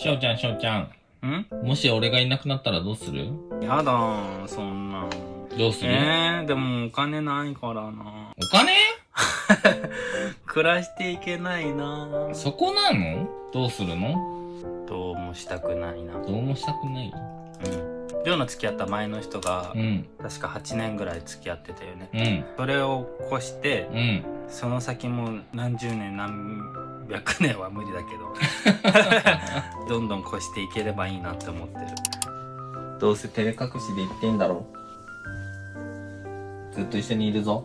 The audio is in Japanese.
しょうちゃん、しょうちゃん。ん？もし俺がいなくなったらどうする？やだー、そんなん。どうする、えー、でもお金ないからな。お金？暮らしていけないなそこなの？どうするの？どうもしたくないな。どうもしたくない？うん。りょうの付き合った前の人がう、ん。確か8年ぐらい付き合ってたよね。うん。それを越して、うん。その先も何十年何百年は無理だけど どんどん越していければいいなって思ってるどうせ照れ隠しで言ってんだろ。ずっと一緒にいるぞ。